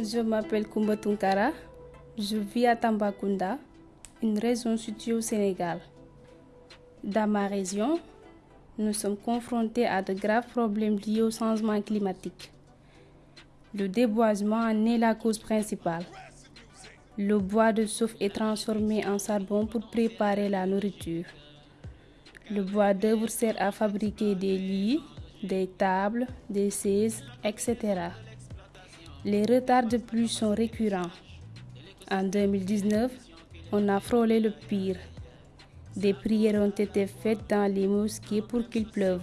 Je m'appelle Koumba Tunkara. Je vis à Tambacounda, une région située au Sénégal. Dans ma région, nous sommes confrontés à de graves problèmes liés au changement climatique. Le déboisement en est la cause principale. Le bois de soufre est transformé en charbon pour préparer la nourriture. Le bois d'œuvre sert à fabriquer des lits, des tables, des chaises, etc. Les retards de pluie sont récurrents. En 2019, on a frôlé le pire. Des prières ont été faites dans les mosquées pour qu'il pleuve.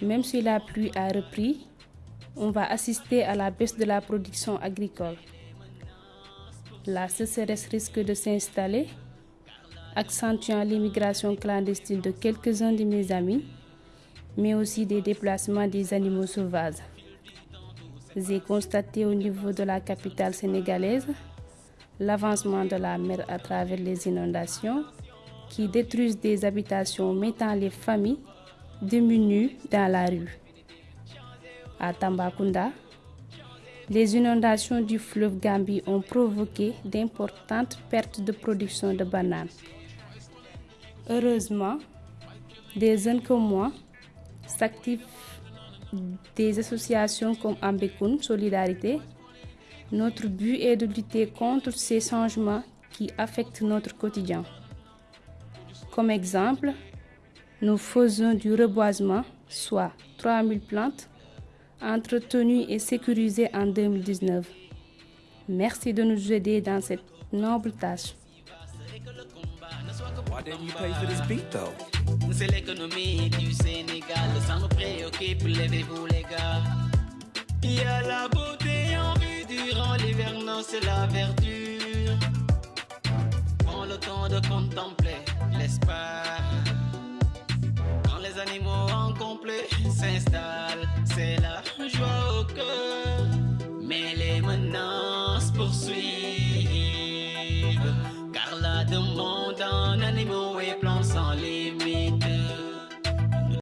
Même si la pluie a repris, on va assister à la baisse de la production agricole. La sécheresse risque de s'installer, accentuant l'immigration clandestine de quelques-uns de mes amis, mais aussi des déplacements des animaux sauvages. J'ai constaté au niveau de la capitale sénégalaise l'avancement de la mer à travers les inondations qui détruisent des habitations mettant les familles diminuées dans la rue. À Tambacounda, les inondations du fleuve Gambie ont provoqué d'importantes pertes de production de bananes. Heureusement, des jeunes comme moi s'activent des associations comme Ambekun Solidarité. Notre but est de lutter contre ces changements qui affectent notre quotidien. Comme exemple, nous faisons du reboisement, soit 3000 plantes, entretenues et sécurisées en 2019. Merci de nous aider dans cette noble tâche. C'est l'économie du Sénégal, ça nous préoccupe, levez-vous les gars. Il y a la beauté en vue durant l'hivernage, c'est la verdure. Prends le temps de contempler l'espace. Quand les animaux en complet s'installent, c'est la